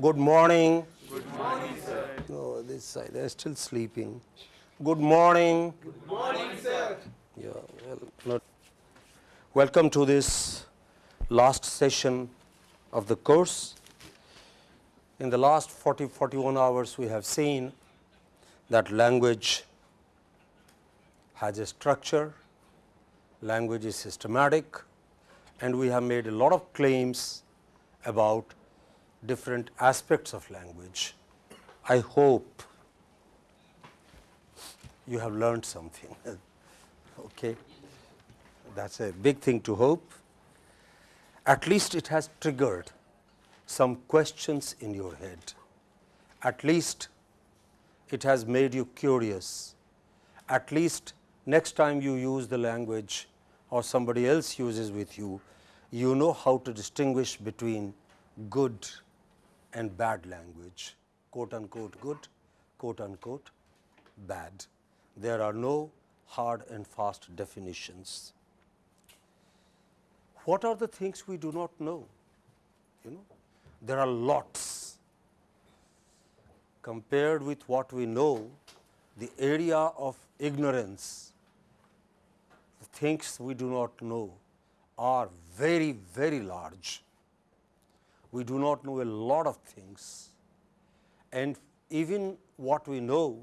Good morning. Good morning, sir. No, this side, they are still sleeping. Good morning. Good morning, sir. Yeah, well, not. Welcome to this last session of the course. In the last 40, 41 hours, we have seen that language has a structure, language is systematic, and we have made a lot of claims about different aspects of language. I hope you have learned something. okay. That is a big thing to hope. At least it has triggered some questions in your head. At least it has made you curious. At least next time you use the language or somebody else uses with you, you know how to distinguish between good and bad language, quote unquote good, quote unquote bad. There are no hard and fast definitions. What are the things we do not know? You know, there are lots. Compared with what we know, the area of ignorance, the things we do not know are very, very large. We do not know a lot of things and even what we know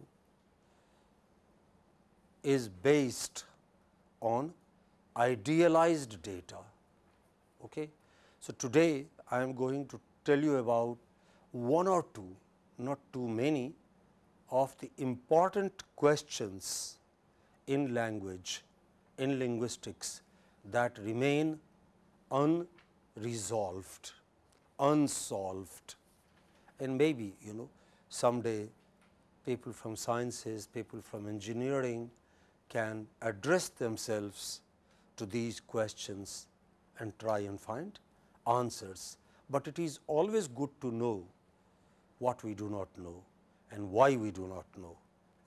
is based on idealized data. Okay. So, today I am going to tell you about one or two, not too many of the important questions in language, in linguistics that remain unresolved, unsolved and maybe you know someday people from sciences, people from engineering can address themselves to these questions and try and find answers, but it is always good to know what we do not know and why we do not know.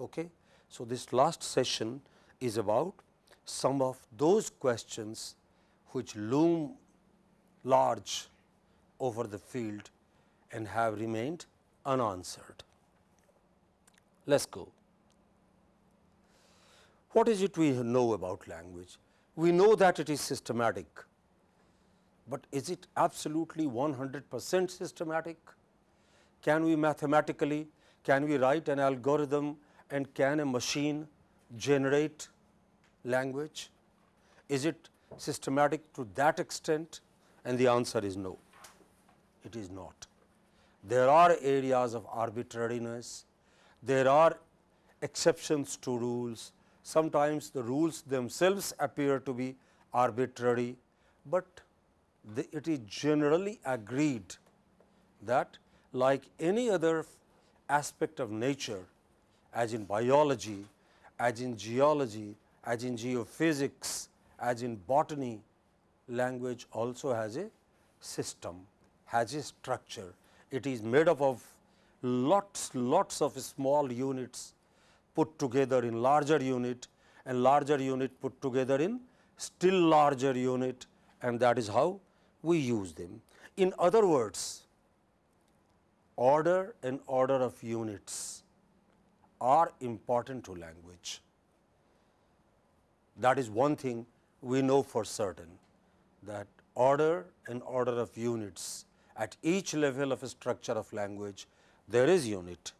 Okay? So, this last session is about some of those questions which loom large over the field and have remained unanswered. Let us go. What is it we know about language? We know that it is systematic, but is it absolutely 100 percent systematic? Can we mathematically, can we write an algorithm and can a machine generate language? Is it systematic to that extent? And the answer is no, it is not. There are areas of arbitrariness, there are exceptions to rules, sometimes the rules themselves appear to be arbitrary, but the, it is generally agreed that like any other aspect of nature as in biology, as in geology, as in geophysics, as in botany, language also has a system, has a structure. It is made up of lots, lots of small units put together in larger unit and larger unit put together in still larger unit and that is how we use them. In other words, order and order of units are important to language. That is one thing we know for certain that order and order of units at each level of a structure of language there is unit.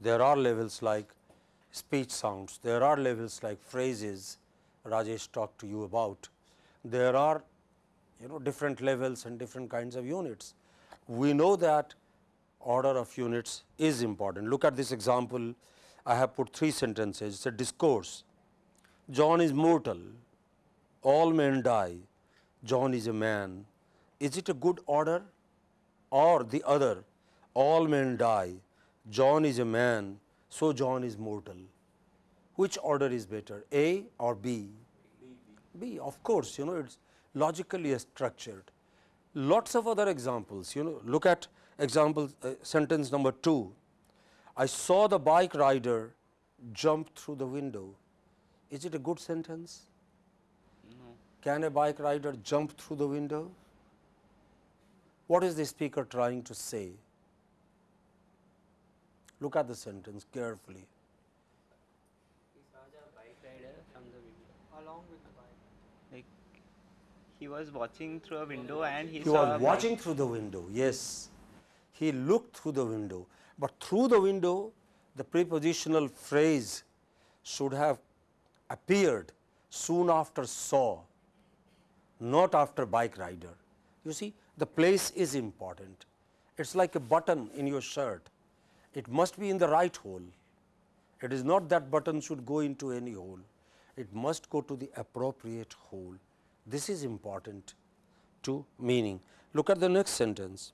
There are levels like speech sounds, there are levels like phrases Rajesh talked to you about. There are you know different levels and different kinds of units. We know that order of units is important. Look at this example, I have put three sentences, it is a discourse. John is mortal, all men die, John is a man. Is it a good order or the other, all men die, John is a man, so John is mortal. Which order is better, A or B? B, of course, you know it is logically structured. Lots of other examples, you know, look at example uh, sentence number 2. I saw the bike rider jump through the window. Is it a good sentence? No. Can a bike rider jump through the window? What is the speaker trying to say? Look at the sentence carefully. He saw the bike rider from the window. along with the bike. Like he was watching through a window and he, He saw a was bike. watching through the window, yes. He looked through the window, but through the window, the prepositional phrase should have appeared soon after saw, not after bike rider. You see, the place is important. It's like a button in your shirt. It must be in the right hole. It is not that button should go into any hole. It must go to the appropriate hole. This is important to meaning. Look at the next sentence.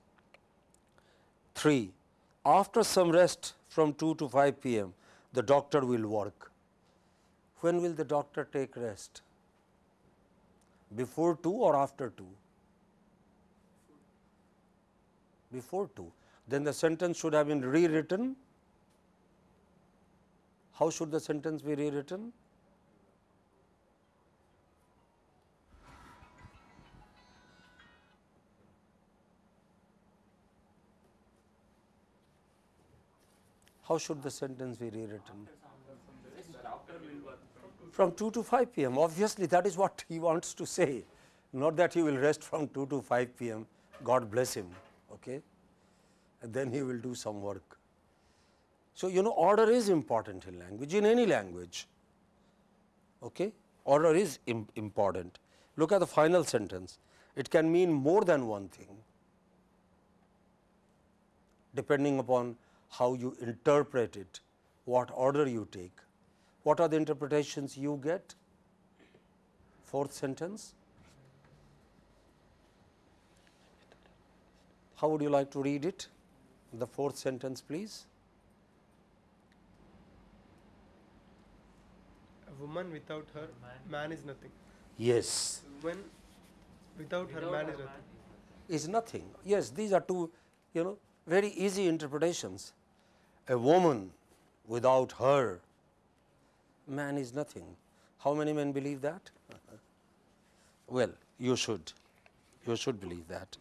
3. After some rest from 2 to 5 p.m., the doctor will work. When will the doctor take rest? Before 2 or after 2? Before 2. Then the sentence should have been rewritten. How should the sentence be rewritten? How should the sentence be rewritten? From 2 to 5 p.m. Obviously, that is what he wants to say, not that he will rest from 2 to 5 p.m. God bless him. Okay? And then he will do some work. So, you know order is important in language, in any language. Okay? Order is Im important. Look at the final sentence. It can mean more than one thing, depending upon how you interpret it, what order you take. What are the interpretations you get? Fourth sentence. How would you like to read it? The fourth sentence, please. A woman without her man is nothing. Yes, Woman without her man is nothing. is nothing. Yes, these are two, you know, very easy interpretations. A woman without her man is nothing. How many men believe that? well, you should. You should believe that.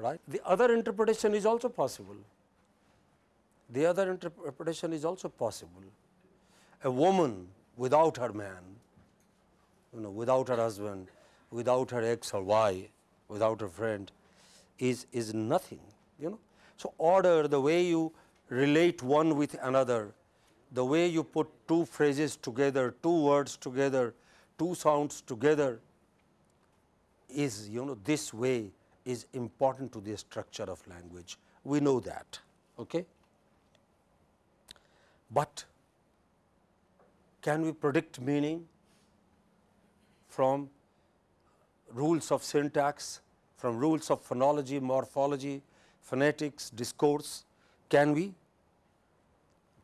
Right? The other interpretation is also possible. The other interpretation is also possible. A woman without her man, you know, without her husband, without her X or Y, without her friend, is, is nothing, you know. So, order the way you relate one with another, the way you put two phrases together, two words together, two sounds together is, you know, this way is important to the structure of language. We know that. Okay? But can we predict meaning from rules of syntax, from rules of phonology, morphology, phonetics, discourse? Can we?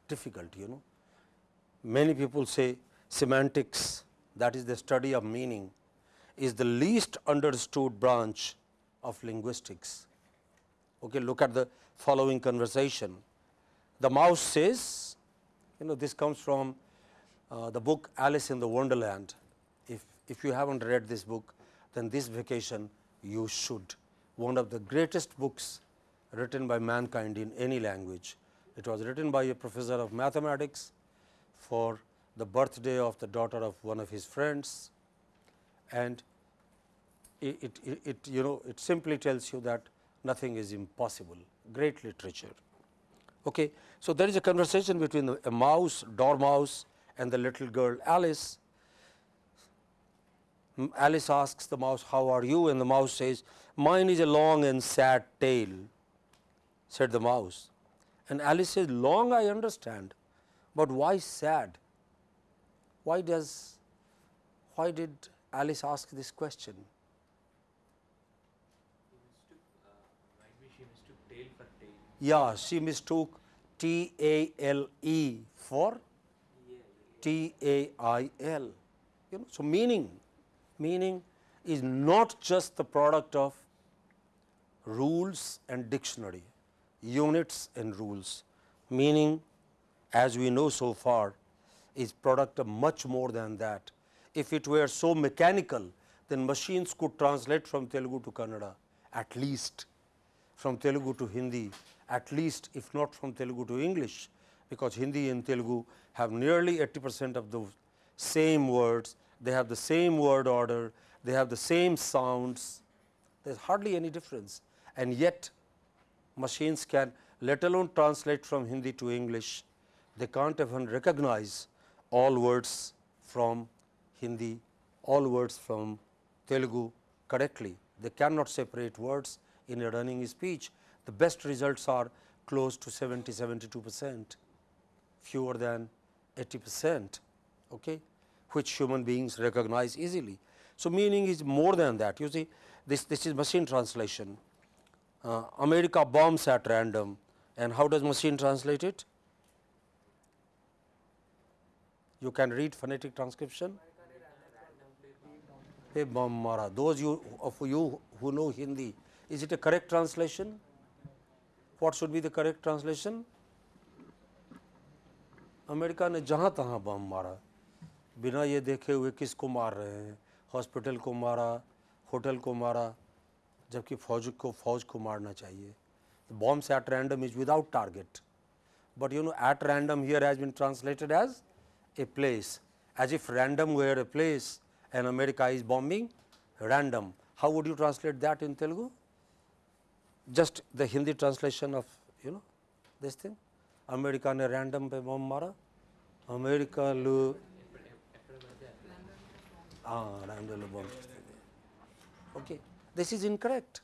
Difficult, you know. Many people say semantics, that is the study of meaning, is the least understood branch of linguistics. Okay, look at the following conversation. The mouse says, you know, this comes from uh, the book Alice in the Wonderland. If, if you haven't read this book, then this vacation you should. One of the greatest books written by mankind in any language. It was written by a professor of mathematics for the birthday of the daughter of one of his friends and it, it, it, you know it simply tells you that nothing is impossible, great literature. Okay. So, there is a conversation between a mouse, dormouse and the little girl Alice. Alice asks the mouse, how are you? And the mouse says, mine is a long and sad tale, said the mouse. And Alice says, long I understand, but why sad? Why does, why did Alice ask this question? Yeah, she mistook T A L E for T A I L. You know, so meaning, meaning is not just the product of rules and dictionary, units and rules. Meaning, as we know so far, is product of much more than that. If it were so mechanical, then machines could translate from Telugu to Kannada at least, from Telugu to Hindi, at least if not from Telugu to English, because Hindi and Telugu have nearly 80 percent of the same words, they have the same word order, they have the same sounds, there is hardly any difference and yet machines can let alone translate from Hindi to English, they can't even recognize all words from Hindi, all words from Telugu correctly. They cannot separate words in a running speech. The best results are close to 70, 72 percent, fewer than 80 percent, okay, which human beings recognize easily. So, meaning is more than that. You see, this, this is machine translation. Uh, America bombs at random and how does machine translate it? You can read phonetic transcription. Hey bomb mara. Those you of you who know Hindi, is it a correct translation? What should be the correct translation? America ने जहाँ तहाँ बम मारा बिना ये देखे हुए किसको मार रहे हैं हॉस्पिटल को मारा होटल को मारा जबकि फौज को फौज को मारना चाहिए bombs at random is without target but you know at random here has been translated as a place as if random were a place and America is bombing random. How would you translate that in Telugu? just the Hindi translation of you know this thing. America ne random pe bom mara. America lu ah random lu bomb. Okay. This is incorrect.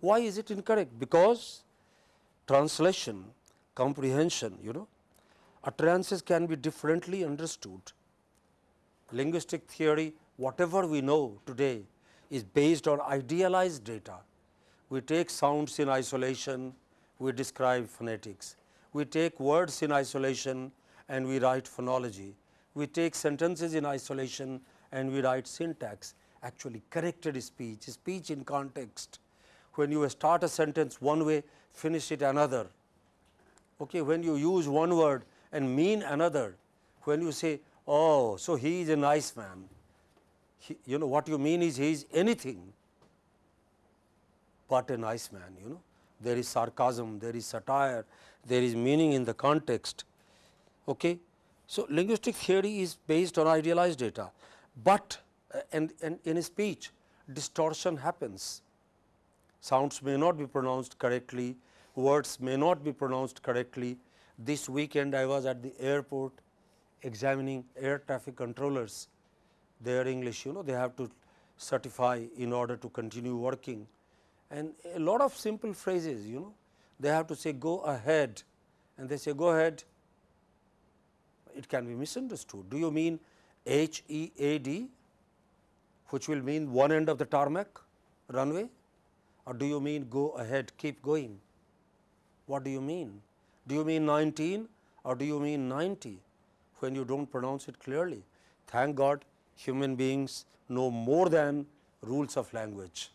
Why is it incorrect? Because translation comprehension you know utterances can be differently understood. Linguistic theory whatever we know today is based on idealized data we take sounds in isolation we describe phonetics we take words in isolation and we write phonology. We take sentences in isolation and we write syntax, actually corrected speech, speech in context. When you start a sentence one way, finish it another. Okay, when you use one word and mean another, when you say, oh, so he is a nice man, he, you know what you mean is he is anything nice man, you know. There is sarcasm, there is satire, there is meaning in the context. Okay. So, linguistic theory is based on idealized data, but uh, and, and in speech distortion happens. Sounds may not be pronounced correctly, words may not be pronounced correctly. This weekend I was at the airport examining air traffic controllers, their English you know they have to certify in order to continue working and a lot of simple phrases you know they have to say go ahead and they say go ahead it can be misunderstood. Do you mean H E A D which will mean one end of the tarmac runway or do you mean go ahead keep going? What do you mean? Do you mean 19 or do you mean 90 when you do not pronounce it clearly? Thank God human beings know more than rules of language.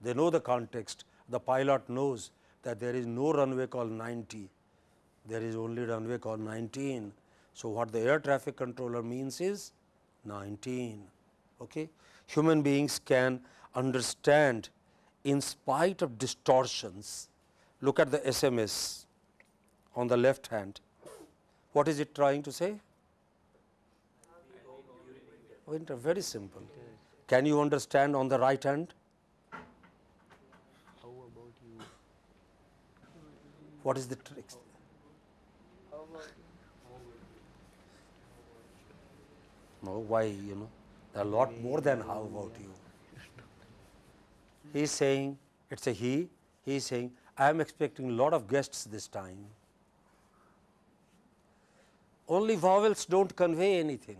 They know the context, the pilot knows that there is no runway called 90, there is only runway called 19. So, what the air traffic controller means is 19. Okay. Human beings can understand in spite of distortions. Look at the SMS on the left hand. What is it trying to say? Winter, very simple. Can you understand on the right hand? How about you? What is the trick? No, why you know there are a lot more than how about you. He is saying it is a he, he is saying I am expecting a lot of guests this time. Only vowels do not convey anything,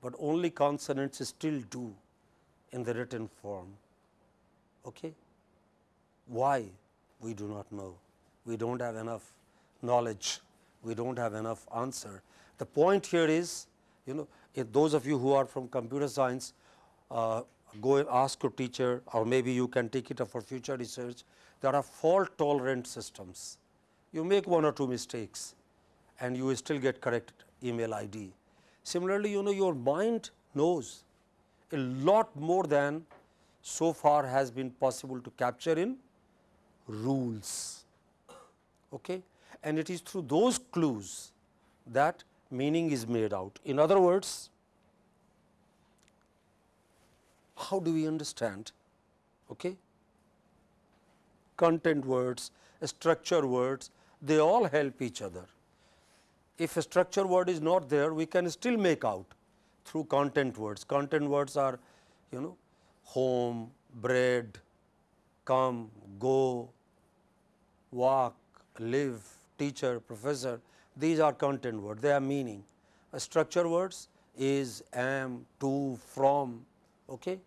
but only consonants still do in the written form. Okay? Why? We do not know. We do not have enough knowledge. We do not have enough answer. The point here is, you know, if those of you who are from computer science, uh, go and ask your teacher or maybe you can take it up for future research. There are fault tolerant systems. You make one or two mistakes and you still get correct email ID. Similarly, you know your mind knows a lot more than so far has been possible to capture in rules. Okay? and it is through those clues that meaning is made out. In other words, how do we understand okay? content words, structure words, they all help each other. If a structure word is not there, we can still make out through content words. Content words are you know home, bread, come, go, walk, live, teacher, professor, these are content words, they are meaning. A structure words is, am, to, from. Okay?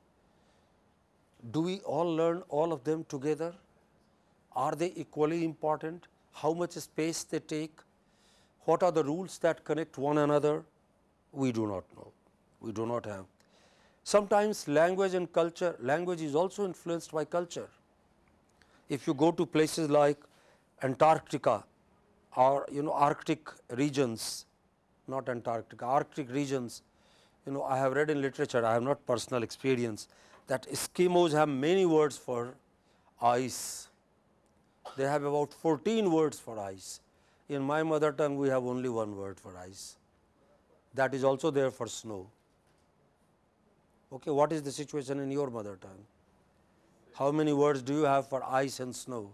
Do we all learn all of them together? Are they equally important? How much space they take? What are the rules that connect one another? We do not know. We do not have. Sometimes language and culture, language is also influenced by culture. If you go to places like Antarctica or you know Arctic regions, not Antarctica, Arctic regions, you know I have read in literature, I have not personal experience that Eskimos have many words for ice. They have about 14 words for ice. In my mother tongue, we have only one word for ice. That is also there for snow. Okay, what is the situation in your mother tongue? How many words do you have for ice and snow?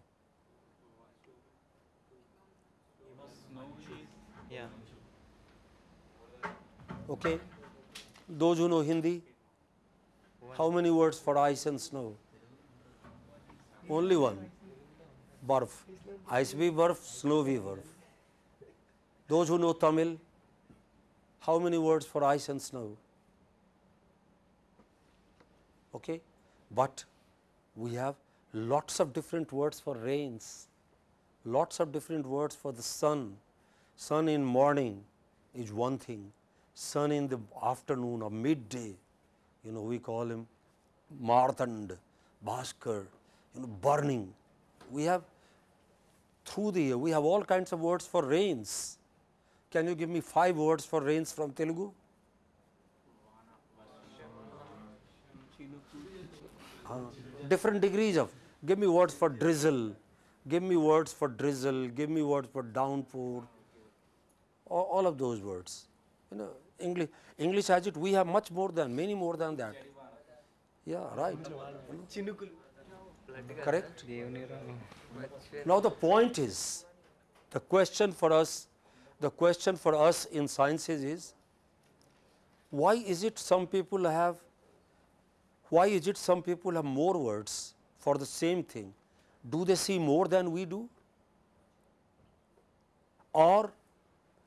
Yeah. Okay. Those who know Hindi, how many words for ice and snow? Only one. Barf. Ice bhi barf, snow bhi barf. Those who know Tamil, how many words for ice and snow? Okay. But we have lots of different words for rains, lots of different words for the sun. Sun in morning is one thing, sun in the afternoon or midday, you know we call him Marthand, Bhaskar, you know burning. We have through the year we have all kinds of words for rains. Can you give me five words for rains from Telugu? Uh, different degrees of give me words for drizzle, give me words for drizzle, give me words for downpour, all, all of those words you know, English, English has it, we have much more than, many more than that. Yeah, right. Correct? Now the point is, the question for us, the question for us in sciences is, why is it some people have, why is it some people have more words for the same thing? Do they see more than we do? Or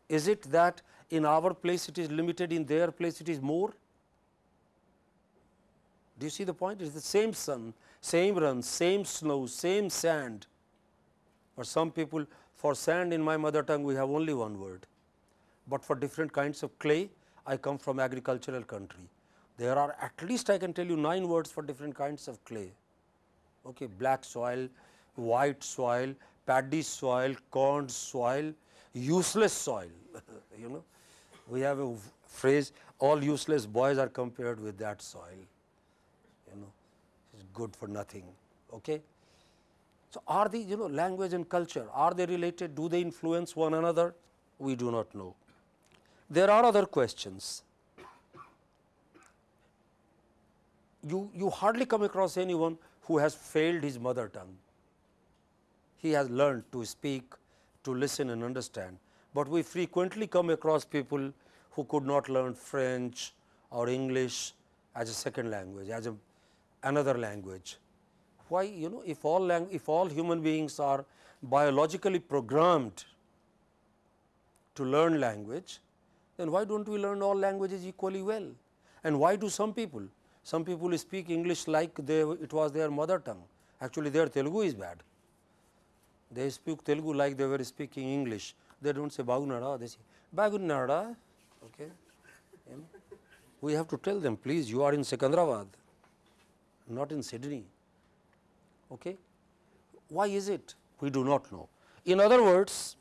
is it that in our place it is limited, in their place it is more? Do you see the point? It is the same sun, same run, same snow, same sand. For some people, for sand in my mother tongue, we have only one word. But for different kinds of clay, I come from agricultural country. There are at least I can tell you 9 words for different kinds of clay. Okay, black soil, white soil, paddy soil, corn soil, useless soil. you know, we have a phrase, all useless boys are compared with that soil. You know, it's good for nothing. Okay. So, are these you know language and culture are they related do they influence one another we do not know. There are other questions you, you hardly come across anyone who has failed his mother tongue. He has learned to speak, to listen and understand, but we frequently come across people who could not learn French or English as a second language, as a, another language. Why you know if all if all human beings are biologically programmed to learn language, then why do not we learn all languages equally well? And why do some people? Some people speak English like they, it was their mother tongue. Actually, their Telugu is bad. They speak Telugu like they were speaking English. They don't say Bagunada, they say Bagunada. Okay. We have to tell them, please, you are in Secunderabad, not in Sydney. Okay. Why is it? We do not know. In other words,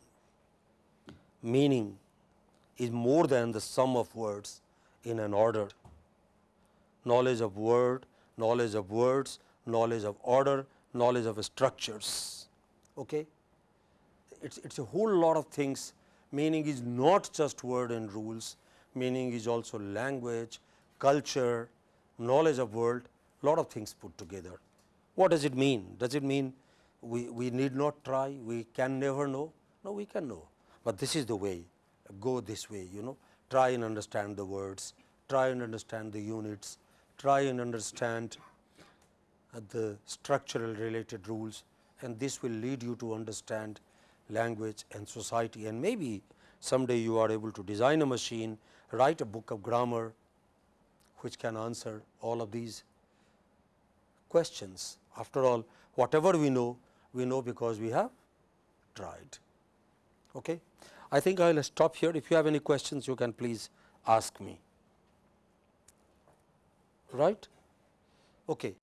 meaning is more than the sum of words in an order. Knowledge of word, knowledge of words, knowledge of order, knowledge of structures. Okay? It's, it's a whole lot of things. Meaning is not just word and rules, meaning is also language, culture, knowledge of world, lot of things put together. What does it mean? Does it mean we, we need not try, we can never know? No, we can know, but this is the way, go this way, you know, try and understand the words, try and understand the units, try and understand uh, the structural related rules and this will lead you to understand language and society and maybe someday you are able to design a machine, write a book of grammar which can answer all of these questions. After all, whatever we know, we know because we have tried. Okay? I think I will stop here. If you have any questions, you can please ask me. Right? Okay.